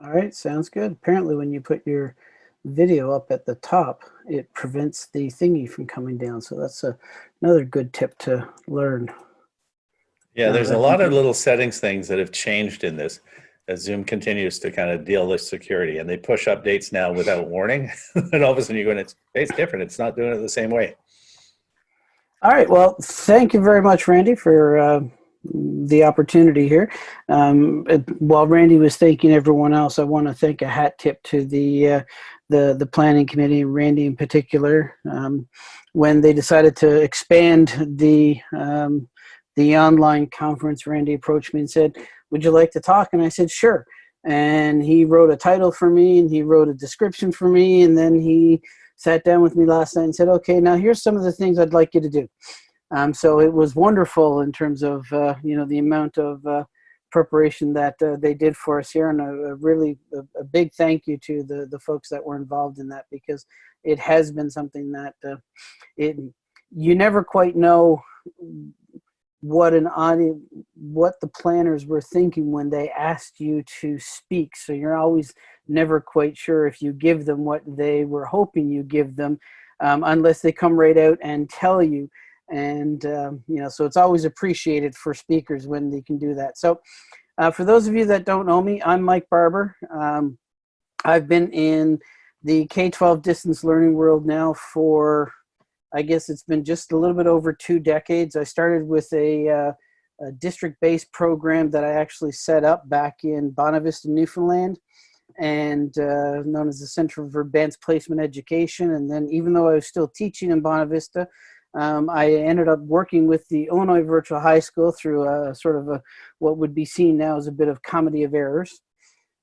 All right, sounds good. Apparently when you put your video up at the top, it prevents the thingy from coming down. So that's a, another good tip to learn. Yeah, there's a lot of little settings things that have changed in this as Zoom continues to kind of deal with security and they push updates now without warning. and all of a sudden you're going, it's, it's different. It's not doing it the same way. All right. Well, thank you very much, Randy, for uh, the opportunity here. Um, while Randy was thanking everyone else, I want to thank a hat tip to the uh, the the planning committee, Randy in particular, um, when they decided to expand the um, the online conference. Randy approached me and said, "Would you like to talk?" And I said, "Sure." And he wrote a title for me, and he wrote a description for me, and then he sat down with me last night and said, okay, now here's some of the things I'd like you to do. Um, so it was wonderful in terms of, uh, you know, the amount of uh, preparation that uh, they did for us here. And a, a really a, a big thank you to the, the folks that were involved in that because it has been something that uh, it, you never quite know what an audience, what the planners were thinking when they asked you to speak. So you're always never quite sure if you give them what they were hoping you give them, um, unless they come right out and tell you. And, um, you know, so it's always appreciated for speakers when they can do that. So uh, for those of you that don't know me, I'm Mike Barbour. Um, I've been in the K-12 distance learning world now for, I guess it's been just a little bit over two decades. I started with a, uh, a district-based program that I actually set up back in Bonavista, Newfoundland and uh, known as the Center for Advanced Placement Education. And then even though I was still teaching in Bonavista, um, I ended up working with the Illinois Virtual High School through a sort of a, what would be seen now as a bit of comedy of errors.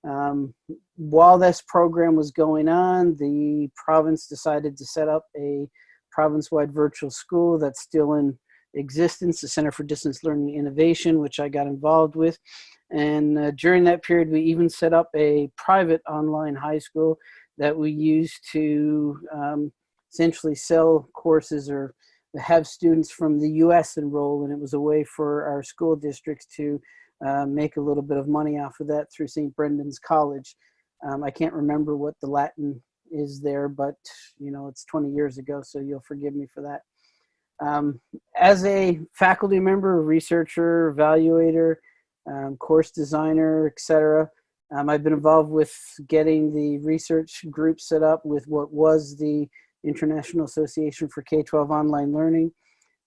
Um, while this program was going on, the province decided to set up a province-wide virtual school that's still in existence, the Center for Distance Learning Innovation, which I got involved with. And uh, during that period, we even set up a private online high school that we used to um, essentially sell courses or have students from the US enroll. And it was a way for our school districts to uh, make a little bit of money off of that through St. Brendan's College. Um, I can't remember what the Latin is there, but you know, it's 20 years ago, so you'll forgive me for that. Um, as a faculty member, researcher, evaluator, um, course designer, etc. Um, I've been involved with getting the research group set up with what was the International Association for K-12 Online Learning.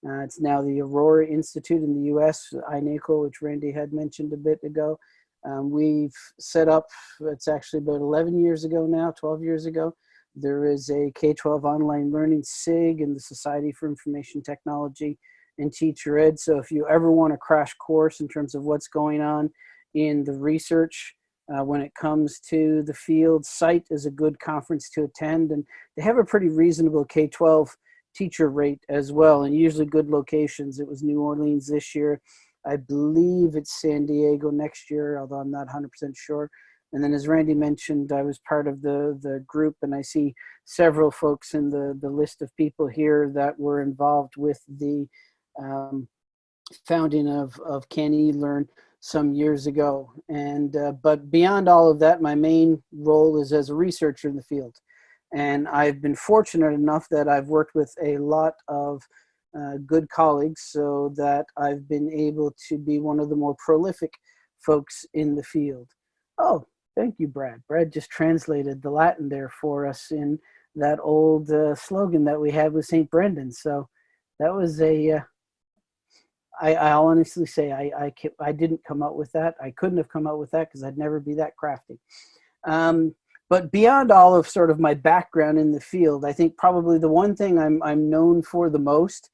Uh, it's now the Aurora Institute in the US, iNACOL, which Randy had mentioned a bit ago. Um, we've set up, it's actually about 11 years ago now, 12 years ago. There is a K-12 online learning SIG in the Society for Information Technology and teacher ed. So if you ever want a crash course in terms of what's going on in the research uh, when it comes to the field, SITE is a good conference to attend and they have a pretty reasonable K-12 teacher rate as well and usually good locations. It was New Orleans this year. I believe it's San Diego next year, although I'm not 100% sure. And then as Randy mentioned, I was part of the, the group and I see several folks in the, the list of people here that were involved with the um, founding of, of CANeLearn some years ago. And, uh, but beyond all of that, my main role is as a researcher in the field. And I've been fortunate enough that I've worked with a lot of uh, good colleagues so that I've been able to be one of the more prolific folks in the field. Oh, thank you, Brad. Brad just translated the Latin there for us in that old uh, slogan that we had with St. Brendan. So that was a, I, I'll honestly say I, I, I didn't come up with that. I couldn't have come up with that because I'd never be that crafty. Um, but beyond all of sort of my background in the field, I think probably the one thing I'm, I'm known for the most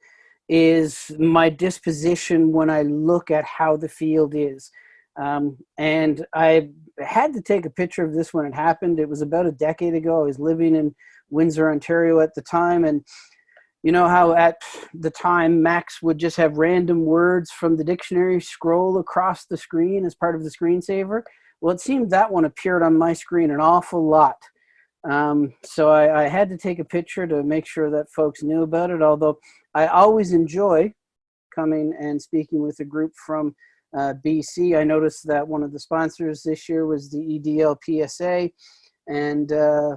is my disposition when I look at how the field is. Um, and I had to take a picture of this when it happened. It was about a decade ago. I was living in Windsor, Ontario at the time. And you know how at the time Macs would just have random words from the dictionary scroll across the screen as part of the screensaver? Well, it seemed that one appeared on my screen an awful lot. Um, so I, I, had to take a picture to make sure that folks knew about it, although I always enjoy coming and speaking with a group from uh, BC. I noticed that one of the sponsors this year was the EDL PSA. And uh,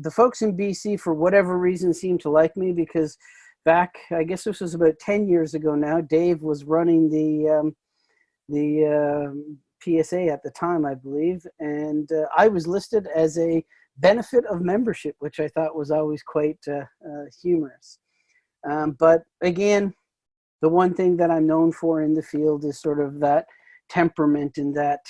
the folks in BC, for whatever reason, seem to like me because back, I guess this was about 10 years ago now, Dave was running the, um, the um PSA at the time, I believe. And uh, I was listed as a benefit of membership, which I thought was always quite uh, uh, humorous. Um, but again, the one thing that I'm known for in the field is sort of that temperament and that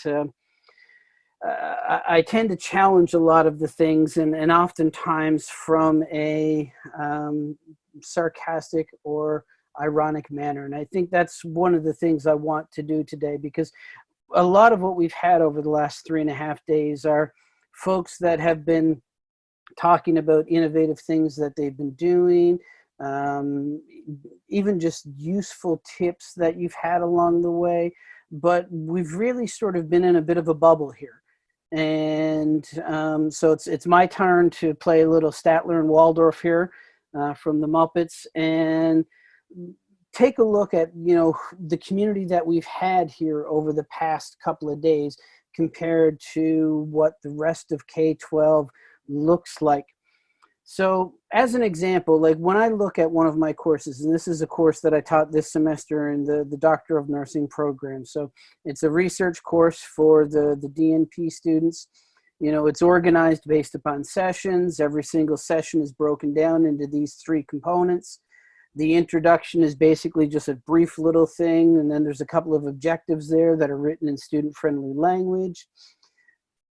uh, I, I tend to challenge a lot of the things and, and oftentimes from a um, sarcastic or ironic manner. And I think that's one of the things I want to do today because a lot of what we've had over the last three and a half days are folks that have been talking about innovative things that they've been doing, um, even just useful tips that you've had along the way. But we've really sort of been in a bit of a bubble here. And um, so it's, it's my turn to play a little Statler and Waldorf here uh, from the Muppets and take a look at, you know, the community that we've had here over the past couple of days compared to what the rest of K-12 looks like. So as an example, like when I look at one of my courses, and this is a course that I taught this semester in the, the Doctor of Nursing program. So it's a research course for the, the DNP students. You know, it's organized based upon sessions. Every single session is broken down into these three components. The introduction is basically just a brief little thing, and then there's a couple of objectives there that are written in student-friendly language.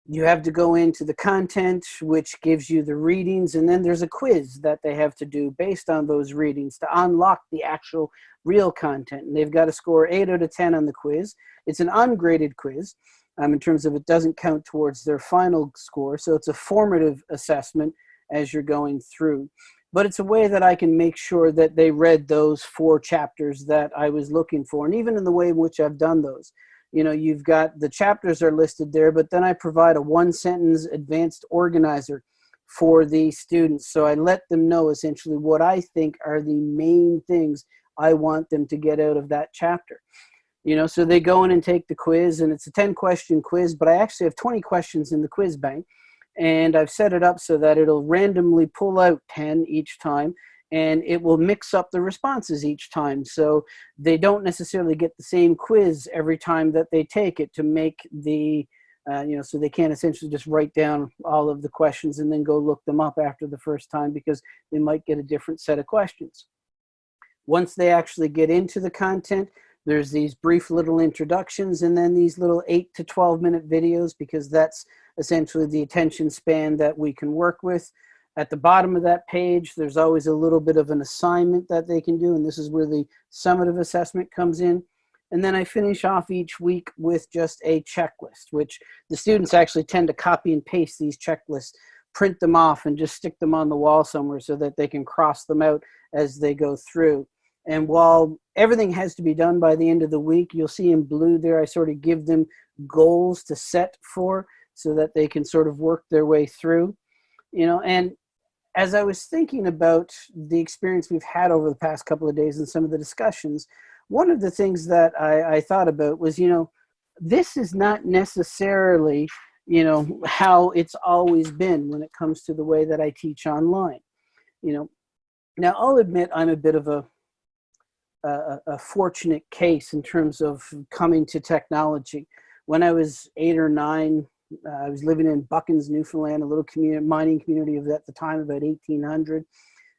You have to go into the content, which gives you the readings, and then there's a quiz that they have to do based on those readings to unlock the actual real content. And they've got to score 8 out of 10 on the quiz. It's an ungraded quiz um, in terms of it doesn't count towards their final score, so it's a formative assessment as you're going through but it's a way that I can make sure that they read those four chapters that I was looking for. And even in the way in which I've done those, you know, you've got the chapters are listed there, but then I provide a one sentence advanced organizer for the students. So I let them know essentially what I think are the main things I want them to get out of that chapter. You know, so they go in and take the quiz and it's a 10 question quiz, but I actually have 20 questions in the quiz bank and I've set it up so that it'll randomly pull out 10 each time and it will mix up the responses each time. So they don't necessarily get the same quiz every time that they take it to make the, uh, you know, so they can't essentially just write down all of the questions and then go look them up after the first time because they might get a different set of questions. Once they actually get into the content, there's these brief little introductions and then these little 8 to 12 minute videos because that's essentially the attention span that we can work with. At the bottom of that page, there's always a little bit of an assignment that they can do, and this is where the summative assessment comes in. And then I finish off each week with just a checklist, which the students actually tend to copy and paste these checklists, print them off and just stick them on the wall somewhere so that they can cross them out as they go through. And while everything has to be done by the end of the week, you'll see in blue there, I sort of give them goals to set for so that they can sort of work their way through, you know, and as I was thinking about the experience we've had over the past couple of days and some of the discussions, one of the things that I, I thought about was, you know, this is not necessarily, you know, how it's always been when it comes to the way that I teach online. You know, now I'll admit I'm a bit of a, a, a fortunate case in terms of coming to technology. When I was eight or nine, I was living in Buchans, Newfoundland, a little community, mining community of at the time, about 1800.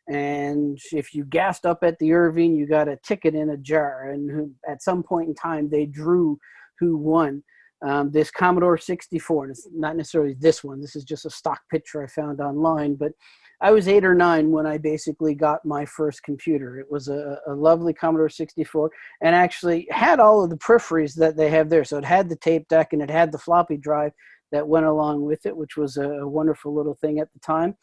And if you gassed up at the Irving, you got a ticket in a jar. And who, at some point in time, they drew who won. Um, this Commodore 64, and it's not necessarily this one, this is just a stock picture I found online, but I was eight or nine when I basically got my first computer. It was a, a lovely Commodore 64 and actually had all of the peripheries that they have there. So it had the tape deck and it had the floppy drive that went along with it, which was a wonderful little thing at the time.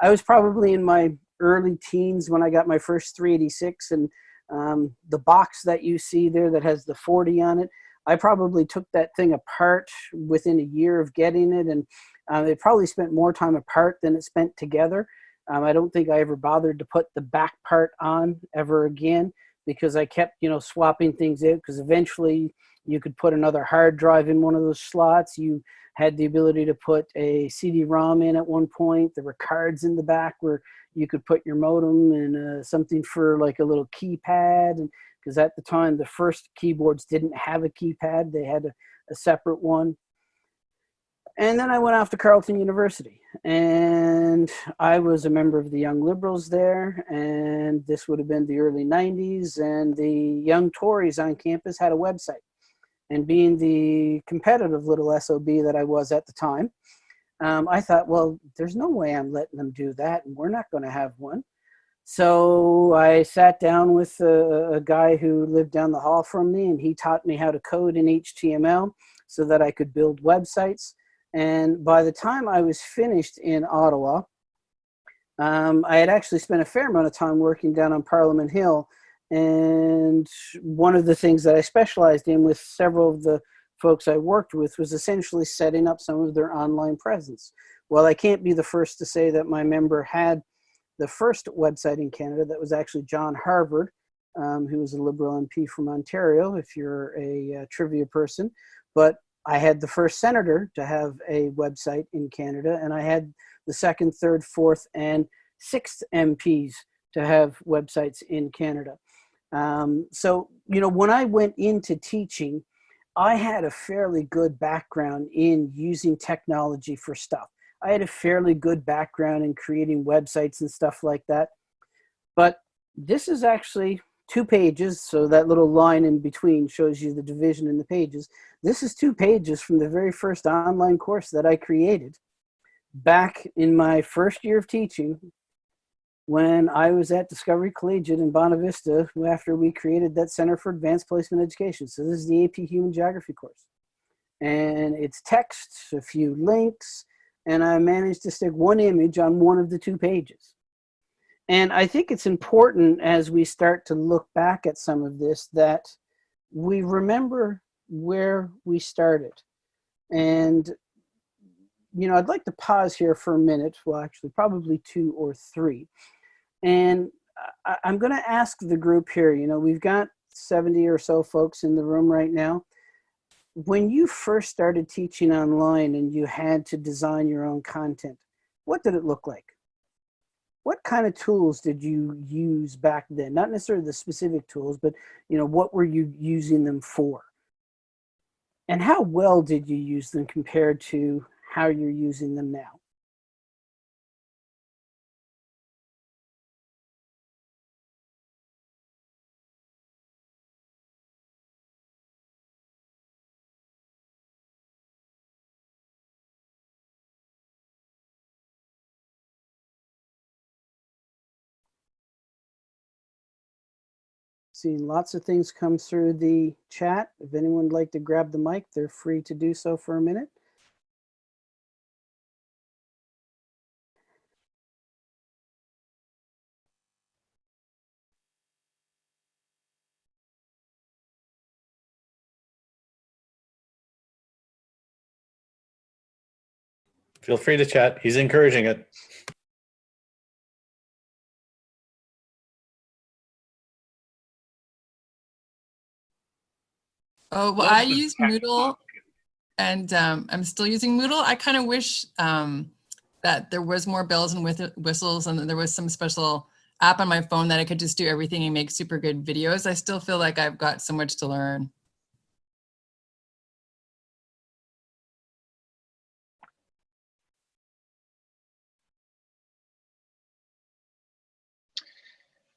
I was probably in my early teens when I got my first 386 and um, the box that you see there that has the 40 on it, I probably took that thing apart within a year of getting it and uh, it probably spent more time apart than it spent together. Um, I don't think I ever bothered to put the back part on ever again because I kept, you know, swapping things out because eventually you could put another hard drive in one of those slots. You had the ability to put a CD-ROM in at one point. There were cards in the back where you could put your modem and uh, something for like a little keypad. Because at the time, the first keyboards didn't have a keypad. They had a, a separate one. And then I went off to Carleton University and I was a member of the Young Liberals there. And this would have been the early 90s. And the Young Tories on campus had a website. And being the competitive little SOB that I was at the time, um, I thought, well, there's no way I'm letting them do that. And we're not going to have one. So I sat down with a, a guy who lived down the hall from me and he taught me how to code in HTML so that I could build websites. And by the time I was finished in Ottawa, um, I had actually spent a fair amount of time working down on Parliament Hill. And one of the things that I specialized in with several of the folks I worked with was essentially setting up some of their online presence. Well, I can't be the first to say that my member had the first website in Canada that was actually John Harvard, um, who was a Liberal MP from Ontario, if you're a uh, trivia person. But I had the first senator to have a website in Canada, and I had the second, third, fourth, and sixth MPs to have websites in Canada. Um, so, you know, when I went into teaching, I had a fairly good background in using technology for stuff. I had a fairly good background in creating websites and stuff like that. But this is actually two pages, so that little line in between shows you the division in the pages. This is two pages from the very first online course that I created back in my first year of teaching when I was at Discovery Collegiate in Bonavista after we created that Center for Advanced Placement Education. So this is the AP Human Geography course. And it's text, a few links, and I managed to stick one image on one of the two pages. And I think it's important as we start to look back at some of this that we remember where we started. And, you know, I'd like to pause here for a minute, well, actually probably two or three. And I, I'm gonna ask the group here, you know, we've got 70 or so folks in the room right now when you first started teaching online and you had to design your own content, what did it look like? What kind of tools did you use back then? Not necessarily the specific tools, but you know, what were you using them for? And how well did you use them compared to how you're using them now? Seeing lots of things come through the chat. If anyone would like to grab the mic, they're free to do so for a minute. Feel free to chat. He's encouraging it. Oh, well, I use Moodle and um, I'm still using Moodle. I kind of wish um, that there was more bells and whistles and that there was some special app on my phone that I could just do everything and make super good videos. I still feel like I've got so much to learn.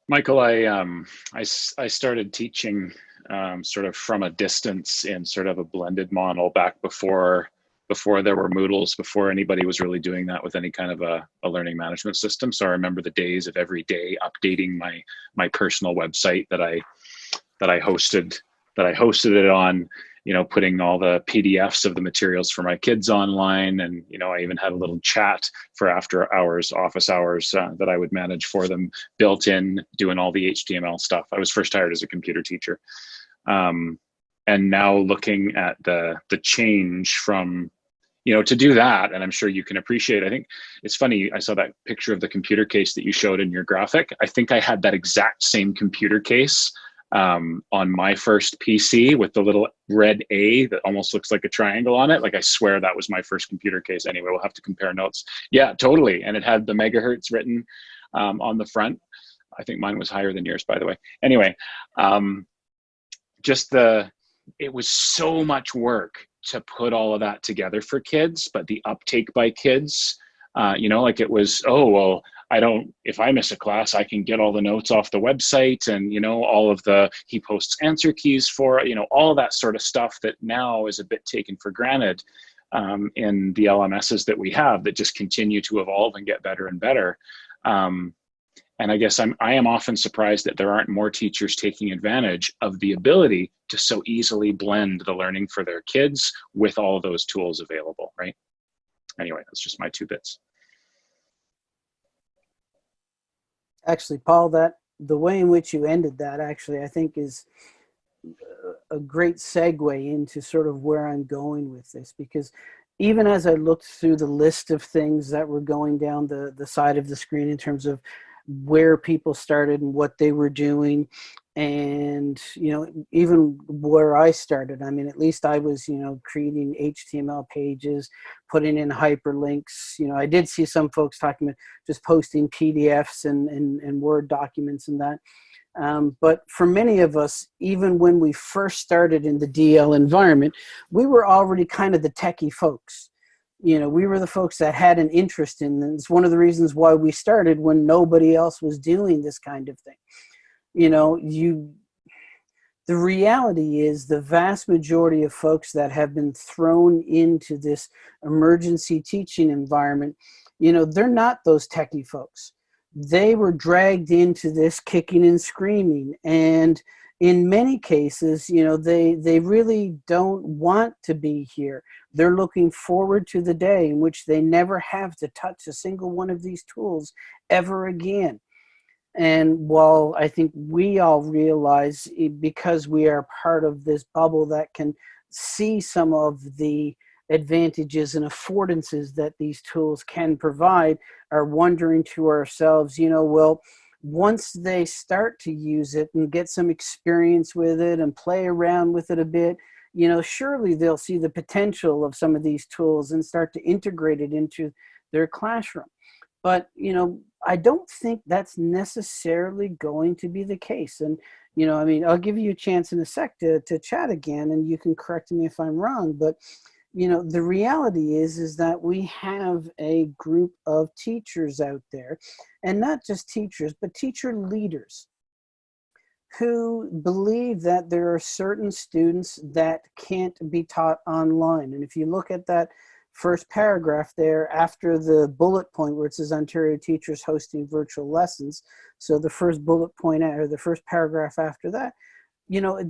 Michael, I, um, I, I started teaching um, sort of from a distance in sort of a blended model back before before there were Moodles, before anybody was really doing that with any kind of a, a learning management system. So I remember the days of every day updating my my personal website that I that I hosted that I hosted it on, you know, putting all the PDFs of the materials for my kids online. And, you know, I even had a little chat for after hours, office hours uh, that I would manage for them built in, doing all the HTML stuff. I was first hired as a computer teacher. Um, and now looking at the the change from you know to do that and i'm sure you can appreciate i think it's funny i saw that picture of the computer case that you showed in your graphic i think i had that exact same computer case um, on my first PC with the little red A that almost looks like a triangle on it. Like I swear that was my first computer case. Anyway, we'll have to compare notes. Yeah, totally. And it had the megahertz written um, on the front. I think mine was higher than yours, by the way. Anyway, um, just the it was so much work to put all of that together for kids, but the uptake by kids, uh, you know, like it was, oh well, I don't, if I miss a class, I can get all the notes off the website and, you know, all of the, he posts answer keys for, you know, all that sort of stuff that now is a bit taken for granted um, in the LMSs that we have that just continue to evolve and get better and better. Um, and I guess I'm, I am often surprised that there aren't more teachers taking advantage of the ability to so easily blend the learning for their kids with all those tools available, right? Anyway, that's just my two bits. Actually, Paul, that the way in which you ended that actually, I think is a great segue into sort of where I'm going with this because even as I looked through the list of things that were going down the, the side of the screen in terms of where people started and what they were doing. And you know even where i started i mean at least i was you know creating html pages putting in hyperlinks. You know i did see some folks talking about just posting pdfs and and, and word documents and that. Um, but for many of us even when we first started in the dl environment we were already kind of the techie folks you know, we were the folks that had an interest in this. It's one of the reasons why we started when nobody else was doing this kind of thing. You know, you, the reality is the vast majority of folks that have been thrown into this emergency teaching environment, you know, they're not those techie folks. They were dragged into this kicking and screaming and in many cases, you know, they, they really don't want to be here. They're looking forward to the day in which they never have to touch a single one of these tools ever again. And while I think we all realize eh, because we are part of this bubble that can see some of the advantages and affordances that these tools can provide, are wondering to ourselves, you know, well, once they start to use it and get some experience with it and play around with it a bit, you know, surely they'll see the potential of some of these tools and start to integrate it into their classroom. But, you know, I don't think that's necessarily going to be the case. And, you know, I mean, I'll give you a chance in a sec to, to chat again and you can correct me if I'm wrong, but you know, the reality is, is that we have a group of teachers out there, and not just teachers, but teacher leaders who believe that there are certain students that can't be taught online. And if you look at that first paragraph there after the bullet point where it says Ontario teachers hosting virtual lessons, so the first bullet point or the first paragraph after that, you know,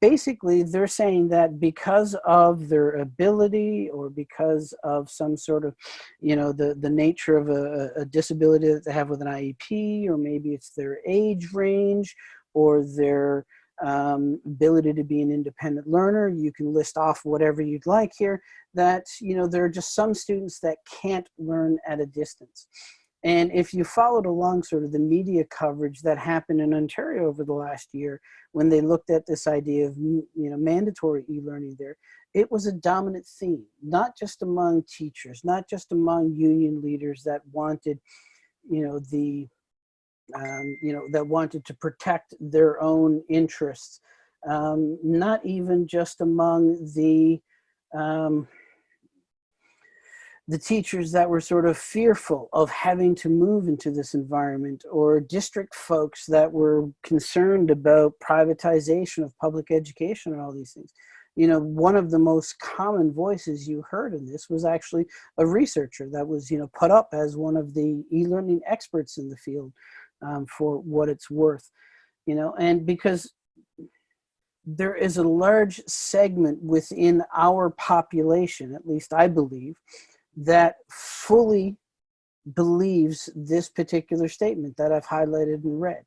basically they're saying that because of their ability or because of some sort of, you know, the, the nature of a, a disability that they have with an IEP, or maybe it's their age range or their um, ability to be an independent learner. You can list off whatever you'd like here that, you know, there are just some students that can't learn at a distance. And if you followed along sort of the media coverage that happened in Ontario over the last year, when they looked at this idea of you know mandatory e-learning there, it was a dominant theme, not just among teachers, not just among union leaders that wanted, you know, the, um, you know, that wanted to protect their own interests, um, not even just among the, um, the teachers that were sort of fearful of having to move into this environment or district folks that were concerned about privatization of public education and all these things. You know, one of the most common voices you heard in this was actually a researcher that was, you know, put up as one of the e-learning experts in the field um, for what it's worth, you know, and because there is a large segment within our population, at least I believe, that fully believes this particular statement that I've highlighted in red,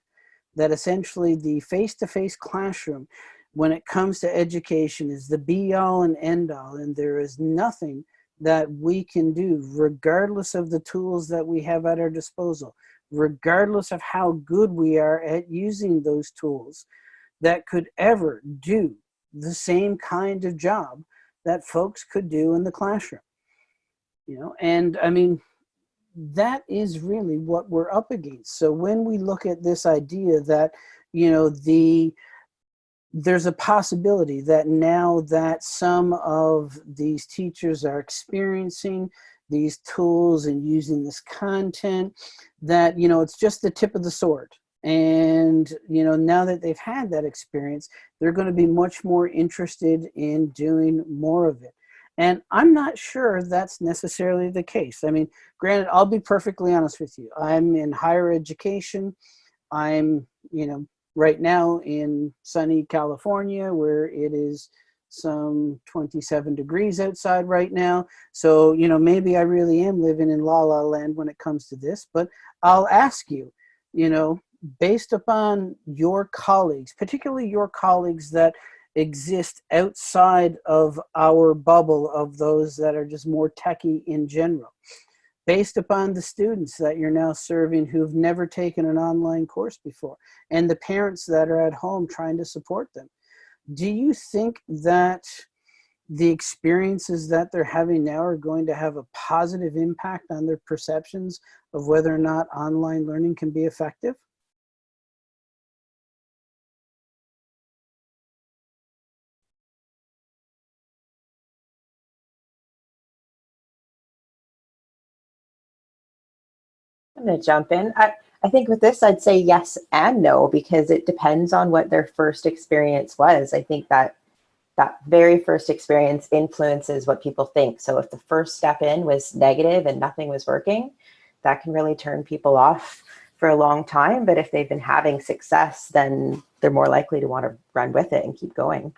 That essentially the face-to-face -face classroom, when it comes to education, is the be-all and end-all, and there is nothing that we can do, regardless of the tools that we have at our disposal, regardless of how good we are at using those tools, that could ever do the same kind of job that folks could do in the classroom. You know, and I mean, that is really what we're up against. So when we look at this idea that, you know, the there's a possibility that now that some of these teachers are experiencing these tools and using this content that you know it's just the tip of the sword and you know now that they've had that experience they're going to be much more interested in doing more of it and i'm not sure that's necessarily the case. I mean granted i'll be perfectly honest with you. I'm in higher education. I'm you know right now in sunny california where it is some 27 degrees outside right now. So, you know, maybe I really am living in la la land when it comes to this, but I'll ask you, you know, based upon your colleagues, particularly your colleagues that exist outside of our bubble of those that are just more techie in general, based upon the students that you're now serving who've never taken an online course before, and the parents that are at home trying to support them do you think that the experiences that they're having now are going to have a positive impact on their perceptions of whether or not online learning can be effective? I'm going to jump in. I, I think with this, I'd say yes and no, because it depends on what their first experience was. I think that that very first experience influences what people think. So if the first step in was negative and nothing was working, that can really turn people off for a long time. But if they've been having success, then they're more likely to want to run with it and keep going.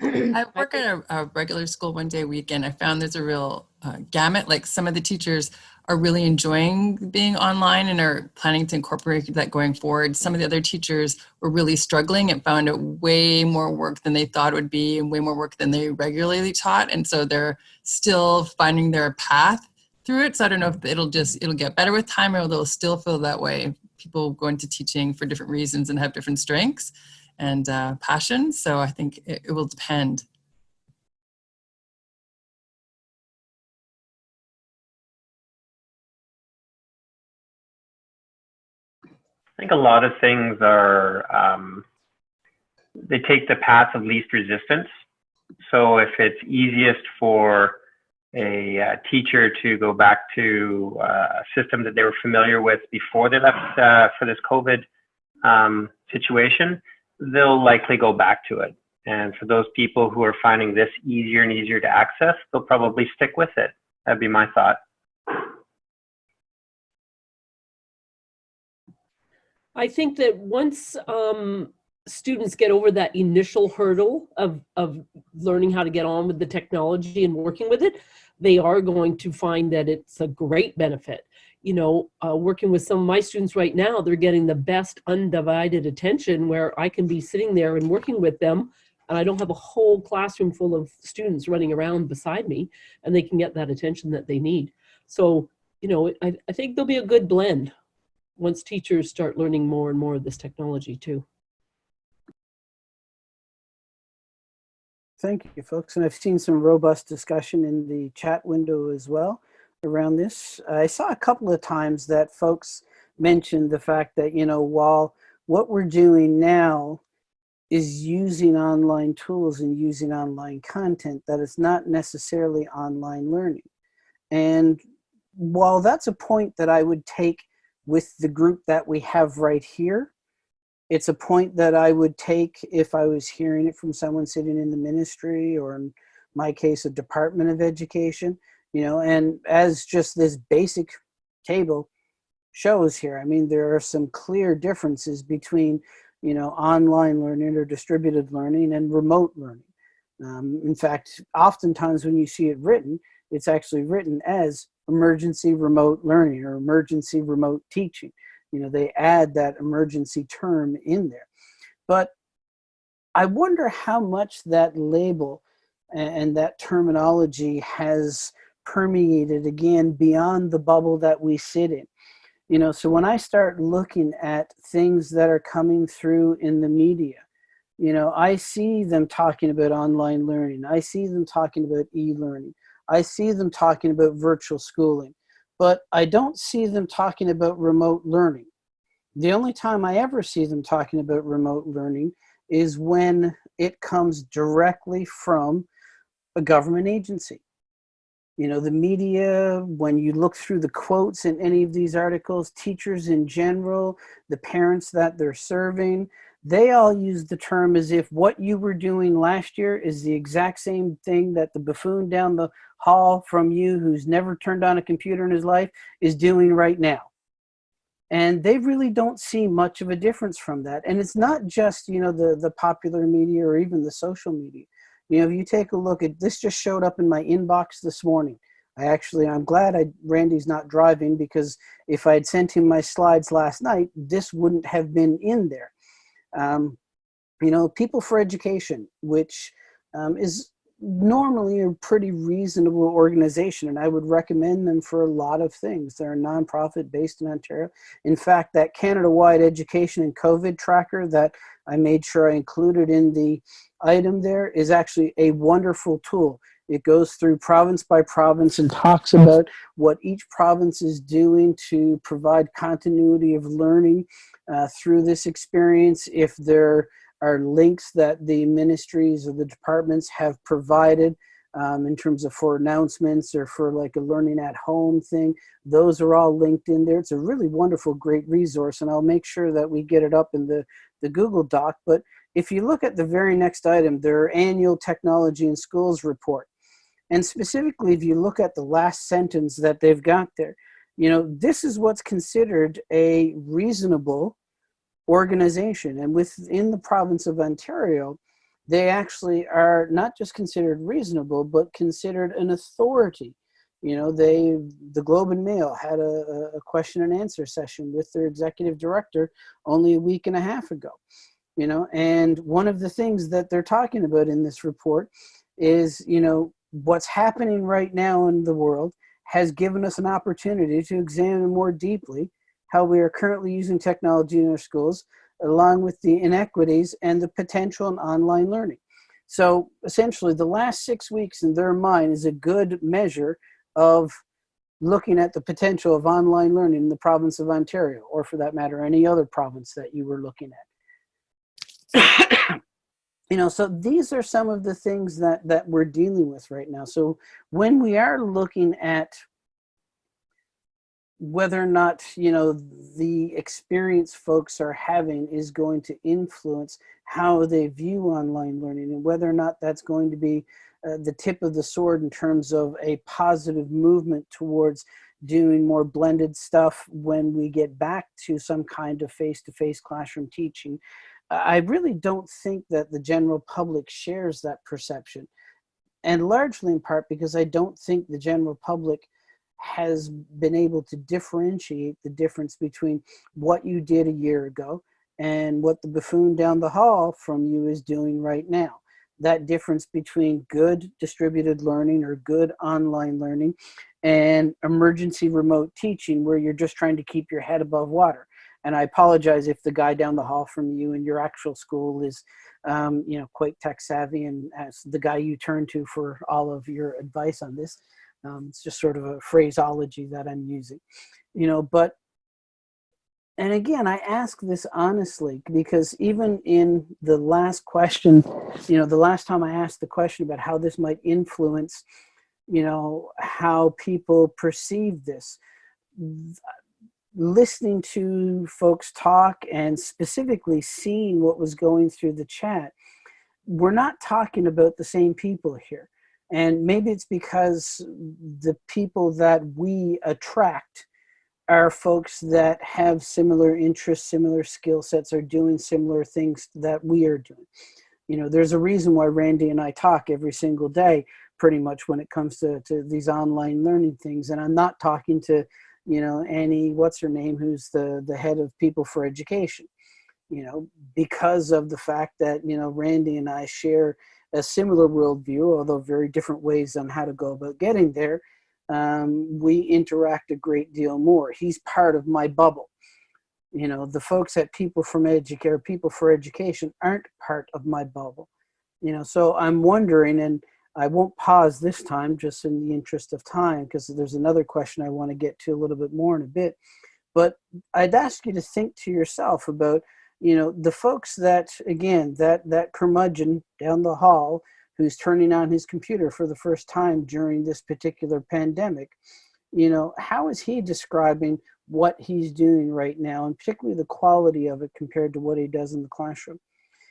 I work at a, a regular school one day a week, and I found there's a real uh, gamut. Like some of the teachers are really enjoying being online and are planning to incorporate that going forward. Some of the other teachers were really struggling and found it way more work than they thought it would be and way more work than they regularly taught. And so they're still finding their path through it. So I don't know if it'll just, it'll get better with time or they'll still feel that way. People go into teaching for different reasons and have different strengths and uh, passion. So I think it, it will depend. I think a lot of things are, um, they take the path of least resistance. So if it's easiest for a uh, teacher to go back to uh, a system that they were familiar with before they left uh, for this COVID um, situation, they'll likely go back to it. And for those people who are finding this easier and easier to access, they'll probably stick with it. That'd be my thought. I think that once um, students get over that initial hurdle of, of learning how to get on with the technology and working with it, they are going to find that it's a great benefit. You know, uh, working with some of my students right now, they're getting the best undivided attention where I can be sitting there and working with them and I don't have a whole classroom full of students running around beside me and they can get that attention that they need. So, you know, I, I think there'll be a good blend once teachers start learning more and more of this technology too. Thank you, folks. And I've seen some robust discussion in the chat window as well around this. I saw a couple of times that folks mentioned the fact that, you know, while what we're doing now is using online tools and using online content, that it's not necessarily online learning. And while that's a point that I would take with the group that we have right here. It's a point that I would take if I was hearing it from someone sitting in the ministry or in my case, a Department of Education, you know, and as just this basic table shows here, I mean, there are some clear differences between, you know, online learning or distributed learning and remote learning. Um, in fact, oftentimes when you see it written, it's actually written as emergency remote learning or emergency remote teaching. You know, they add that emergency term in there. But I wonder how much that label and that terminology has permeated again beyond the bubble that we sit in. You know, so when I start looking at things that are coming through in the media, you know, I see them talking about online learning. I see them talking about e-learning. I see them talking about virtual schooling, but I don't see them talking about remote learning. The only time I ever see them talking about remote learning is when it comes directly from a government agency. You know, the media, when you look through the quotes in any of these articles, teachers in general, the parents that they're serving, they all use the term as if what you were doing last year is the exact same thing that the buffoon down the hall from you who's never turned on a computer in his life is doing right now. And they really don't see much of a difference from that. And it's not just, you know, the, the popular media or even the social media. You know, if you take a look at, this just showed up in my inbox this morning. I actually, I'm glad I, Randy's not driving because if I had sent him my slides last night, this wouldn't have been in there. Um, you know, People for Education, which um, is normally a pretty reasonable organization and I would recommend them for a lot of things. They're a nonprofit based in Ontario. In fact, that Canada-wide education and COVID tracker that I made sure I included in the item there is actually a wonderful tool. It goes through province by province and talks about what each province is doing to provide continuity of learning uh, through this experience. If there are links that the ministries or the departments have provided um, in terms of for announcements or for like a learning at home thing. Those are all linked in there. It's a really wonderful, great resource and I'll make sure that we get it up in the, the Google Doc. But if you look at the very next item, their annual technology in schools report. And specifically, if you look at the last sentence that they've got there, you know, this is what's considered a reasonable organization. And within the province of Ontario, they actually are not just considered reasonable, but considered an authority. You know, they, the Globe and Mail had a, a question and answer session with their executive director only a week and a half ago. You know, and one of the things that they're talking about in this report is, you know, what's happening right now in the world has given us an opportunity to examine more deeply how we are currently using technology in our schools, along with the inequities and the potential in online learning. So essentially the last six weeks in their mind is a good measure of looking at the potential of online learning in the province of Ontario, or for that matter, any other province that you were looking at. you know, so these are some of the things that, that we're dealing with right now. So when we are looking at whether or not you know the experience folks are having is going to influence how they view online learning and whether or not that's going to be uh, the tip of the sword in terms of a positive movement towards doing more blended stuff when we get back to some kind of face-to-face -face classroom teaching. I really don't think that the general public shares that perception and largely in part because I don't think the general public has been able to differentiate the difference between what you did a year ago and what the buffoon down the hall from you is doing right now. That difference between good distributed learning or good online learning and emergency remote teaching where you're just trying to keep your head above water. And I apologize if the guy down the hall from you in your actual school is, um, you know, quite tech savvy and as the guy you turn to for all of your advice on this. Um, it's just sort of a phraseology that I'm using, you know, but, and again, I ask this honestly because even in the last question, you know, the last time I asked the question about how this might influence, you know, how people perceive this, listening to folks talk and specifically seeing what was going through the chat, we're not talking about the same people here. And maybe it's because the people that we attract are folks that have similar interests, similar skill sets, are doing similar things that we are doing. You know, there's a reason why Randy and I talk every single day, pretty much when it comes to, to these online learning things. And I'm not talking to, you know, Annie, what's her name, who's the, the head of People for Education, you know, because of the fact that, you know, Randy and I share a similar worldview, although very different ways on how to go about getting there. um, we interact a great deal more. He's part of my bubble. You know, the folks at People from Educare, People for Education aren't part of my bubble. You know, so I'm wondering, and I won't pause this time just in the interest of time because there's another question I want to get to a little bit more in a bit. But I'd ask you to think to yourself about, you know, the folks that, again, that, that curmudgeon down the hall who's turning on his computer for the first time during this particular pandemic, you know, how is he describing what he's doing right now and particularly the quality of it compared to what he does in the classroom?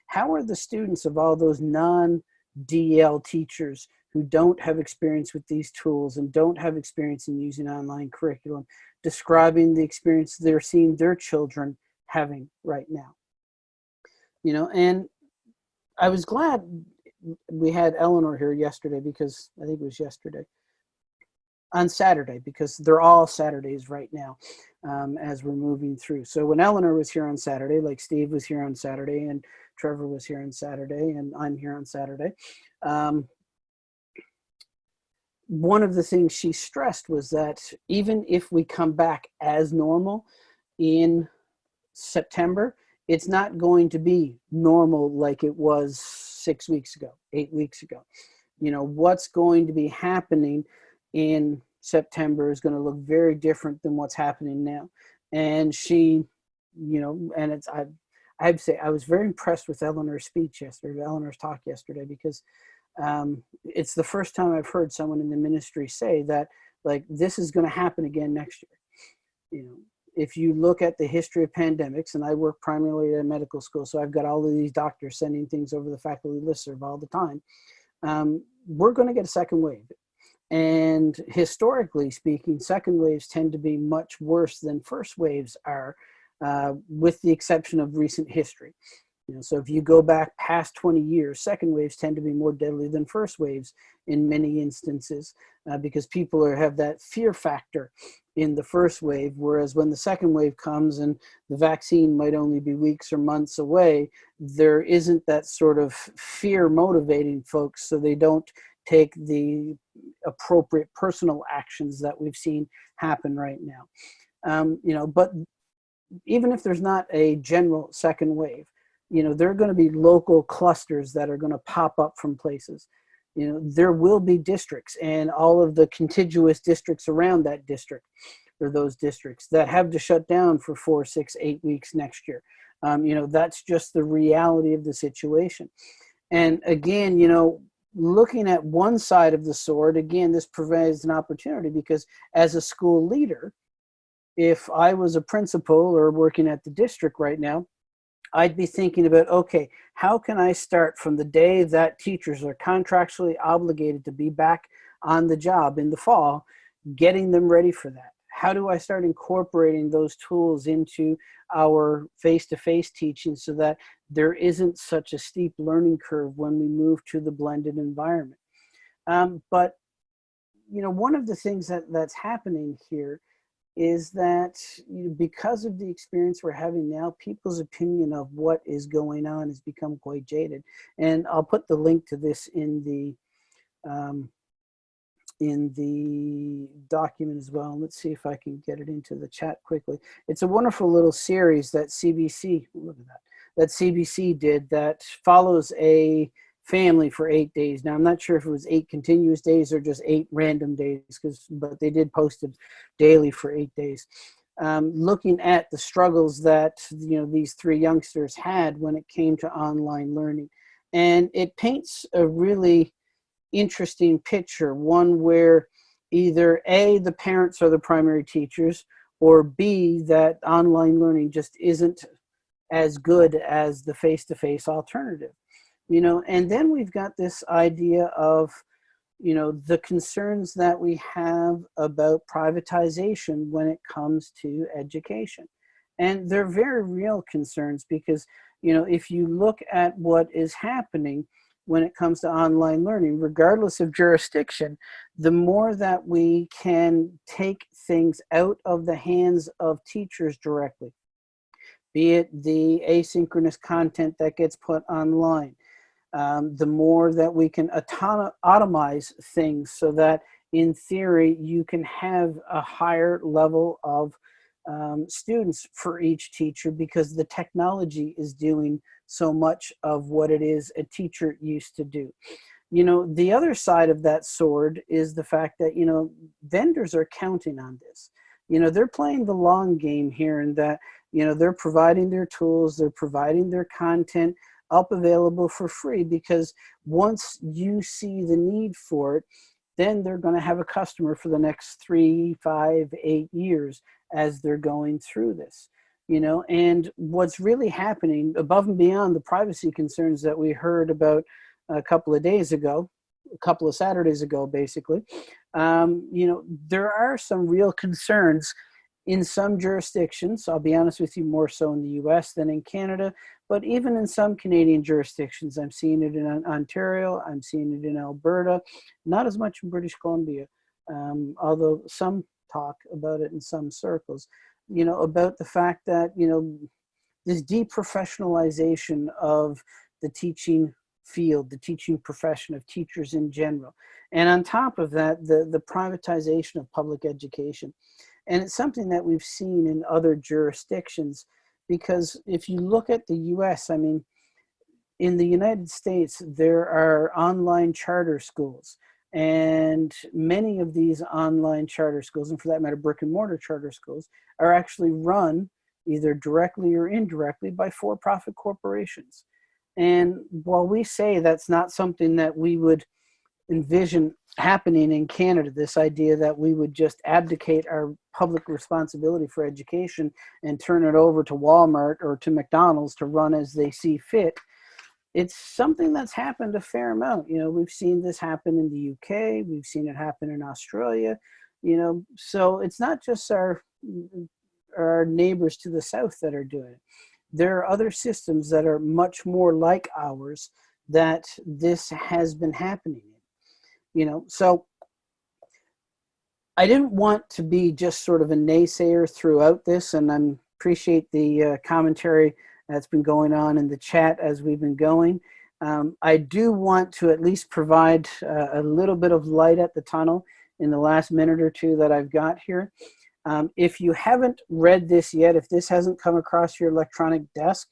How are the students of all those non DL teachers who don't have experience with these tools and don't have experience in using online curriculum, describing the experience they're seeing their children having right now. You know, and I was glad we had Eleanor here yesterday because I think it was yesterday on Saturday because they're all Saturdays right now um, as we're moving through. So when Eleanor was here on Saturday, like Steve was here on Saturday and Trevor was here on Saturday and I'm here on Saturday. Um, one of the things she stressed was that even if we come back as normal in September, it's not going to be normal like it was six weeks ago, eight weeks ago. You know, what's going to be happening in September is going to look very different than what's happening now. And she, you know, and it's, I, I'd say I was very impressed with Eleanor's speech yesterday, Eleanor's talk yesterday, because um, it's the first time I've heard someone in the ministry say that like this is going to happen again next year. You know, if you look at the history of pandemics, and I work primarily at a medical school, so I've got all of these doctors sending things over the faculty listserv all the time. Um, we're going to get a second wave. And historically speaking, second waves tend to be much worse than first waves are, uh, with the exception of recent history. You know, so if you go back past 20 years, second waves tend to be more deadly than first waves in many instances uh, because people are, have that fear factor in the first wave, whereas when the second wave comes and the vaccine might only be weeks or months away, there isn't that sort of fear motivating folks so they don't take the appropriate personal actions that we've seen happen right now. Um, you know, but even if there's not a general second wave, you know, there are going to be local clusters that are going to pop up from places. You know, there will be districts and all of the contiguous districts around that district or those districts that have to shut down for four, six, eight weeks next year. Um, you know, that's just the reality of the situation. And again, you know, looking at one side of the sword, again, this provides an opportunity because as a school leader, if I was a principal or working at the district right now, I'd be thinking about, okay, how can I start from the day that teachers are contractually obligated to be back on the job in the fall, getting them ready for that? How do I start incorporating those tools into our face-to-face -face teaching so that there isn't such a steep learning curve when we move to the blended environment? Um, but, you know, one of the things that, that's happening here is that because of the experience we're having now, people's opinion of what is going on has become quite jaded. And I'll put the link to this in the um, in the document as well. Let's see if I can get it into the chat quickly. It's a wonderful little series that CBC, look at that, that CBC did that follows a family for eight days. Now, I'm not sure if it was eight continuous days or just eight random days, because but they did post it daily for eight days. Um, looking at the struggles that you know these three youngsters had when it came to online learning, and it paints a really interesting picture. One where either a the parents are the primary teachers, or b that online learning just isn't as good as the face-to-face -face alternative you know, and then we've got this idea of, you know, the concerns that we have about privatization when it comes to education. And they're very real concerns because, you know, if you look at what is happening when it comes to online learning, regardless of jurisdiction, the more that we can take things out of the hands of teachers directly, be it the asynchronous content that gets put online, um, the more that we can automize things so that in theory you can have a higher level of um, students for each teacher because the technology is doing so much of what it is a teacher used to do. You know, the other side of that sword is the fact that, you know, vendors are counting on this. You know, they're playing the long game here and that, you know, they're providing their tools, they're providing their content up available for free because once you see the need for it, then they're going to have a customer for the next three, five, eight years as they're going through this. You know, and what's really happening above and beyond the privacy concerns that we heard about a couple of days ago, a couple of Saturdays ago, basically, um, you know, there are some real concerns in some jurisdictions. I'll be honest with you, more so in the US than in Canada, but even in some Canadian jurisdictions, I'm seeing it in Ontario, I'm seeing it in Alberta, not as much in British Columbia, um, although some talk about it in some circles, you know, about the fact that, you know, this deprofessionalization of the teaching field, the teaching profession of teachers in general. And on top of that, the, the privatization of public education. And it's something that we've seen in other jurisdictions because if you look at the US, I mean, in the United States, there are online charter schools. And many of these online charter schools, and for that matter, brick and mortar charter schools, are actually run either directly or indirectly by for profit corporations. And while we say that's not something that we would envision happening in Canada, this idea that we would just abdicate our public responsibility for education and turn it over to Walmart or to McDonald's to run as they see fit. It's something that's happened a fair amount. You know, we've seen this happen in the UK, we've seen it happen in Australia, you know, so it's not just our, our neighbors to the south that are doing it. There are other systems that are much more like ours that this has been happening in. You know, so I didn't want to be just sort of a naysayer throughout this, and I appreciate the uh, commentary that's been going on in the chat as we've been going. Um, I do want to at least provide uh, a little bit of light at the tunnel in the last minute or two that I've got here. Um, if you haven't read this yet, if this hasn't come across your electronic desk,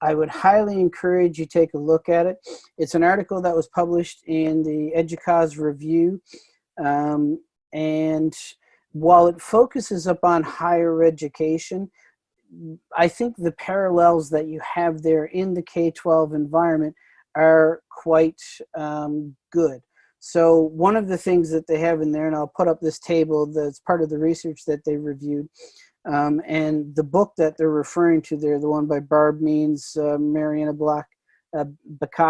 I would highly encourage you take a look at it. It's an article that was published in the EDUCAUSE Review um, and while it focuses upon higher education, I think the parallels that you have there in the K-12 environment are quite um, good. So one of the things that they have in there, and I'll put up this table that's part of the research that they reviewed, um, and the book that they're referring to there, the one by Barb Means, uh, Marianne Bakia, uh,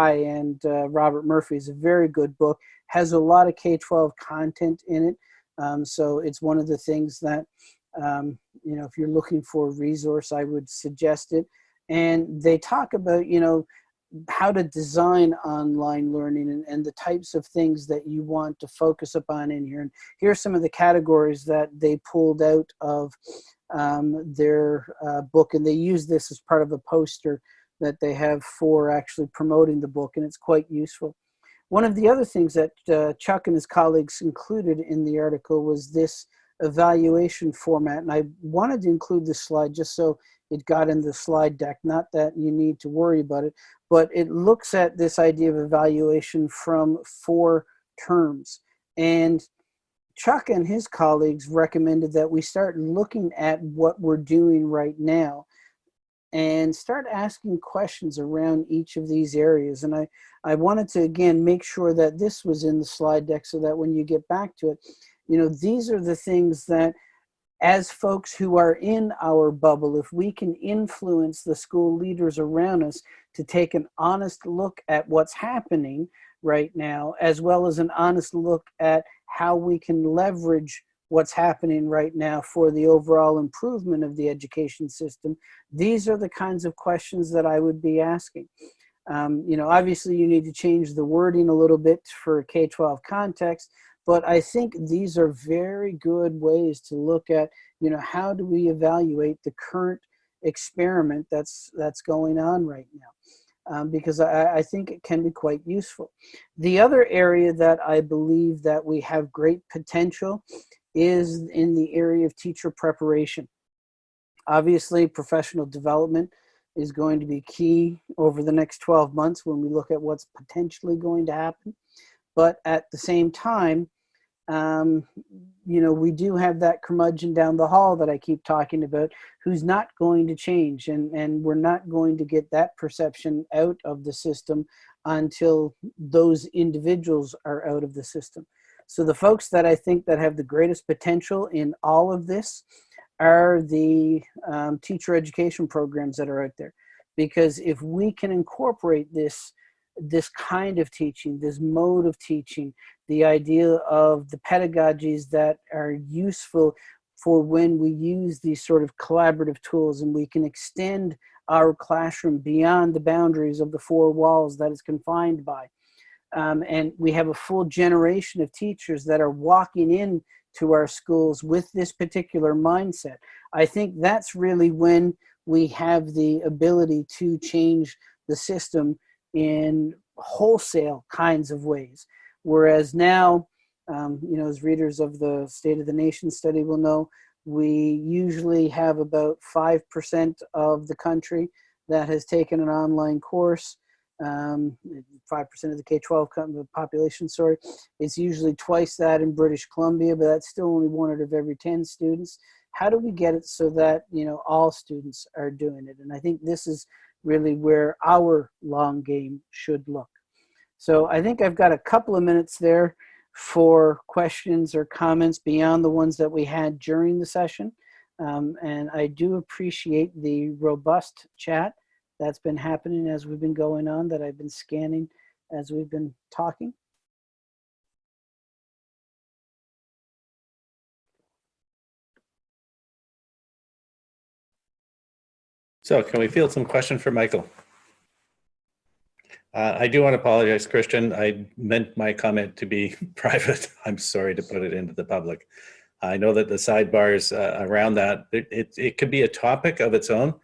and uh, Robert Murphy is a very good book, has a lot of K-12 content in it. Um, so it's one of the things that, um, you know, if you're looking for a resource, I would suggest it. And they talk about, you know, how to design online learning and, and the types of things that you want to focus upon in here. And here are some of the categories that they pulled out of um, their uh, book. And they use this as part of a poster that they have for actually promoting the book. And it's quite useful. One of the other things that uh, Chuck and his colleagues included in the article was this evaluation format. And I wanted to include this slide just so it got in the slide deck, not that you need to worry about it, but it looks at this idea of evaluation from four terms. And Chuck and his colleagues recommended that we start looking at what we're doing right now and start asking questions around each of these areas. And I, I wanted to, again, make sure that this was in the slide deck so that when you get back to it, you know, these are the things that as folks who are in our bubble, if we can influence the school leaders around us to take an honest look at what's happening right now, as well as an honest look at how we can leverage what's happening right now for the overall improvement of the education system, these are the kinds of questions that I would be asking. Um, you know, obviously you need to change the wording a little bit for K-12 context, but I think these are very good ways to look at, you know, how do we evaluate the current experiment that's that's going on right now. Um, because I, I think it can be quite useful. The other area that I believe that we have great potential is in the area of teacher preparation. Obviously, professional development is going to be key over the next 12 months when we look at what's potentially going to happen. But at the same time, um, you know, we do have that curmudgeon down the hall that I keep talking about who's not going to change and, and we're not going to get that perception out of the system until those individuals are out of the system. So the folks that I think that have the greatest potential in all of this are the um, teacher education programs that are out there. Because if we can incorporate this, this kind of teaching, this mode of teaching, the idea of the pedagogies that are useful for when we use these sort of collaborative tools and we can extend our classroom beyond the boundaries of the four walls that it's confined by. Um, and we have a full generation of teachers that are walking in to our schools with this particular mindset. I think that's really when we have the ability to change the system in wholesale kinds of ways. Whereas now, um, you know, as readers of the State of the Nation study will know, we usually have about 5% of the country that has taken an online course. 5% um, of the K-12 population, sorry. It's usually twice that in British Columbia, but that's still only one out of every 10 students. How do we get it so that, you know, all students are doing it? And I think this is really where our long game should look. So I think I've got a couple of minutes there for questions or comments beyond the ones that we had during the session. Um, and I do appreciate the robust chat that's been happening as we've been going on that I've been scanning as we've been talking. So can we field some question for Michael? Uh, I do want to apologize, Christian. I meant my comment to be private. I'm sorry to put it into the public. I know that the sidebars uh, around that, it, it, it, could be a topic of its own,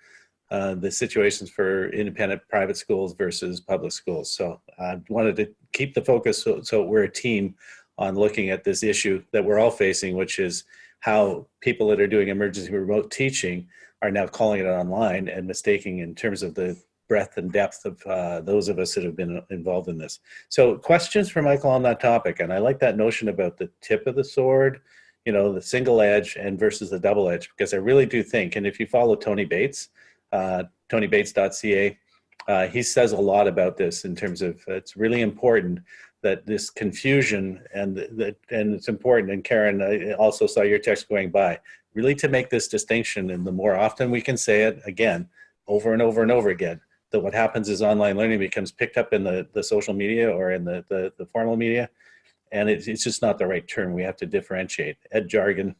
uh, the situations for independent private schools versus public schools. So I wanted to keep the focus so, so we're a team on looking at this issue that we're all facing, which is how people that are doing emergency remote teaching are now calling it online and mistaking in terms of the breadth and depth of uh, those of us that have been involved in this. So questions for Michael on that topic. And I like that notion about the tip of the sword, you know, the single edge and versus the double edge, because I really do think, and if you follow Tony Bates, uh, tonybates.ca, uh, he says a lot about this in terms of it's really important that this confusion and that and it's important and Karen I also saw your text going by really to make this distinction and the more often we can say it again over and over and over again that what happens is online learning becomes picked up in the, the social media or in the, the, the formal media. And it's, it's just not the right term. We have to differentiate. Ed jargon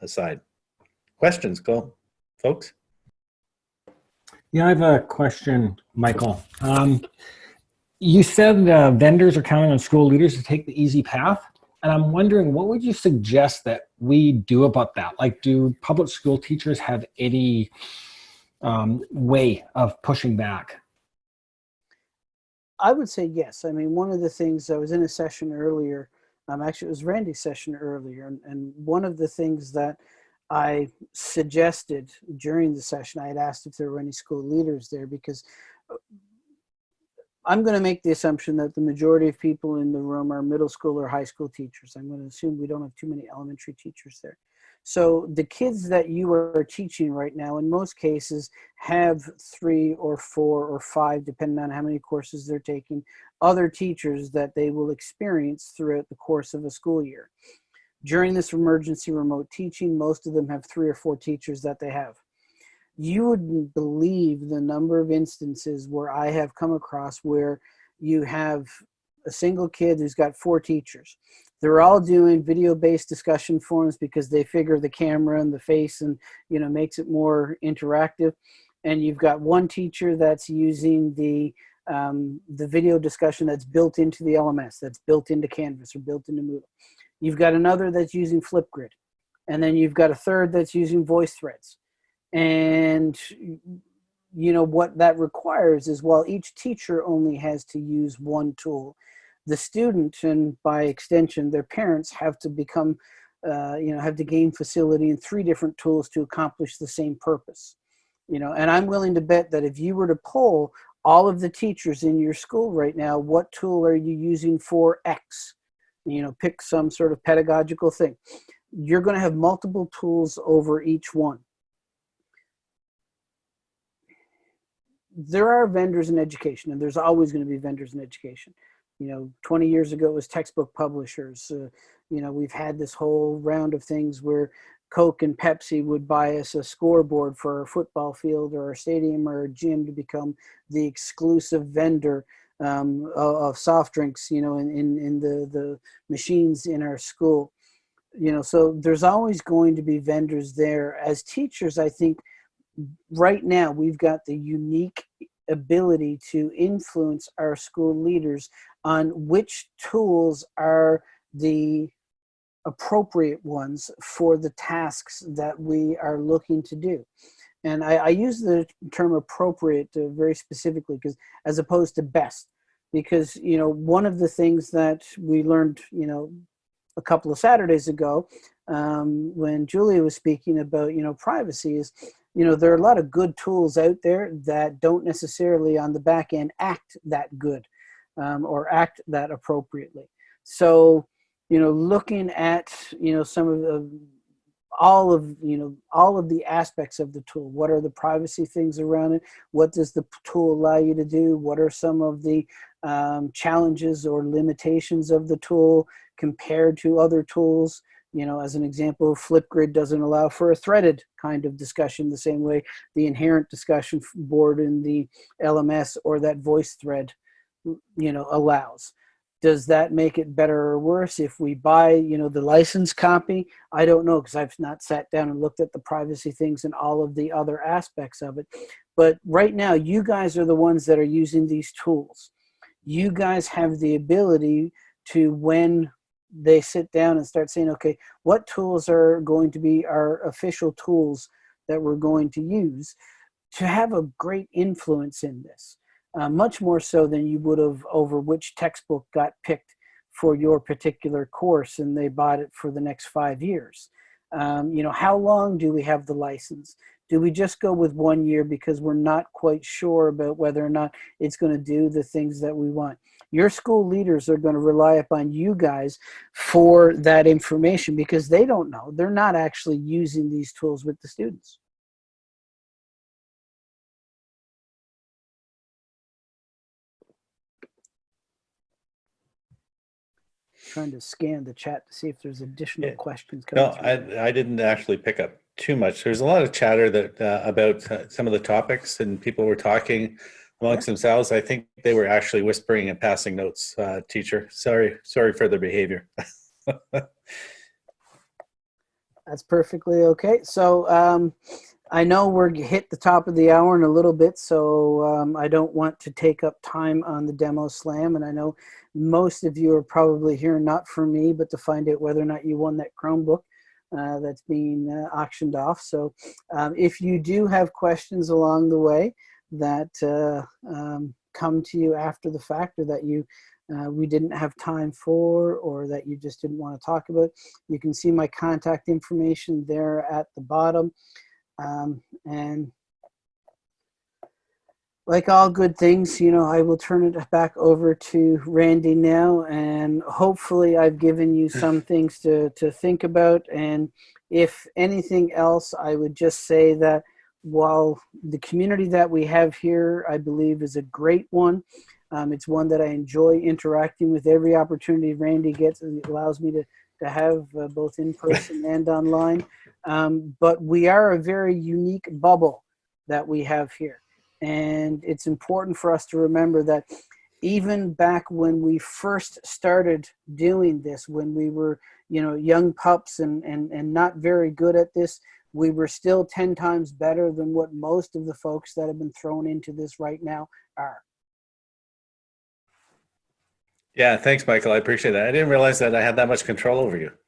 aside. Questions, go, folks? Yeah, I have a question, Michael. Um, you said uh, vendors are counting on school leaders to take the easy path. And I'm wondering, what would you suggest that we do about that? Like, do public school teachers have any um, way of pushing back? I would say yes. I mean, one of the things I was in a session earlier, um, actually it was Randy's session earlier, and, and one of the things that I suggested during the session, I had asked if there were any school leaders there because uh, I'm going to make the assumption that the majority of people in the room are middle school or high school teachers. I'm going to assume we don't have too many elementary teachers there. So the kids that you are teaching right now, in most cases, have three or four or five, depending on how many courses they're taking, other teachers that they will experience throughout the course of a school year. During this emergency remote teaching, most of them have three or four teachers that they have. You wouldn't believe the number of instances where I have come across where you have a single kid who's got four teachers they're all doing video-based discussion forums because they figure the camera and the face and you know makes it more interactive. And you've got one teacher that's using the um, the video discussion that's built into the LMS, that's built into Canvas or built into Moodle. You've got another that's using Flipgrid. And then you've got a third that's using VoiceThreads. And you know, what that requires is while each teacher only has to use one tool, the student and by extension their parents have to become, uh, you know, have to gain facility in three different tools to accomplish the same purpose. You know, and I'm willing to bet that if you were to poll all of the teachers in your school right now, what tool are you using for X? You know, pick some sort of pedagogical thing. You're going to have multiple tools over each one. There are vendors in education, and there's always going to be vendors in education. You know, 20 years ago it was textbook publishers. Uh, you know, we've had this whole round of things where Coke and Pepsi would buy us a scoreboard for our football field or a stadium or a gym to become the exclusive vendor um, of, of soft drinks, you know, in, in, in the, the machines in our school. You know, so there's always going to be vendors there. As teachers, I think right now we've got the unique ability to influence our school leaders on which tools are the appropriate ones for the tasks that we are looking to do. And I, I use the term appropriate uh, very specifically because as opposed to best, because, you know, one of the things that we learned, you know, a couple of Saturdays ago um, when Julia was speaking about, you know, privacy is, you know, there are a lot of good tools out there that don't necessarily on the back end act that good um, or act that appropriately. So, you know, looking at, you know, some of the, all of, you know, all of the aspects of the tool. What are the privacy things around it? What does the tool allow you to do? What are some of the um, challenges or limitations of the tool compared to other tools? You know, as an example, Flipgrid doesn't allow for a threaded kind of discussion the same way the inherent discussion board in the LMS or that VoiceThread, you know, allows. Does that make it better or worse if we buy you know the license copy? I don't know because i've not sat down and looked at the privacy things and all of the other aspects of it. But right now you guys are the ones that are using these tools. You guys have the ability to when they sit down and start saying okay what tools are going to be our official tools that we're going to use to have a great influence in this uh, much more so than you would have over which textbook got picked for your particular course and they bought it for the next five years. Um, you know, how long do we have the license? Do we just go with one year because we're not quite sure about whether or not it's going to do the things that we want? Your school leaders are going to rely upon you guys for that information because they don't know. They're not actually using these tools with the students. trying to scan the chat to see if there's additional Yeah. questions coming No, through. I, I didn't actually pick up too much. There's a lot of chatter that uh, about uh, some of the topics and people were talking amongst themselves. I think they were actually whispering and passing notes, uh, teacher. Sorry, sorry for their behavior. That's perfectly okay. So um, I know we're hit the top of the hour in a little bit, so um, I don't want to take up time on the demo slam. And I know most of you are probably here not for me, but to find out whether or not you won that Chromebook uh, that's being uh, auctioned off. So um, if you do have questions along the way that uh, um, come to you after the fact or that you uh, we didn't have time for or that you just didn't want to talk about, you can see my contact information there at the bottom. Um, and like all good things, you know, I will turn it back over to Randy now, and hopefully I've given you some things to, to think about. And if anything else, I would just say that while the community that we have here, I believe is a great one, um, it's one that I enjoy interacting with every opportunity Randy gets. and It allows me to, to have uh, both in person and online. Um, but we are a very unique bubble that we have here. And it's important for us to remember that even back when we first started doing this, when we were, you know, young pups and, and, and not very good at this, we were still 10 times better than what most of the folks that have been thrown into this right now are. yeah, thanks, Michael. I appreciate that. I didn't realize that I had that much control over you.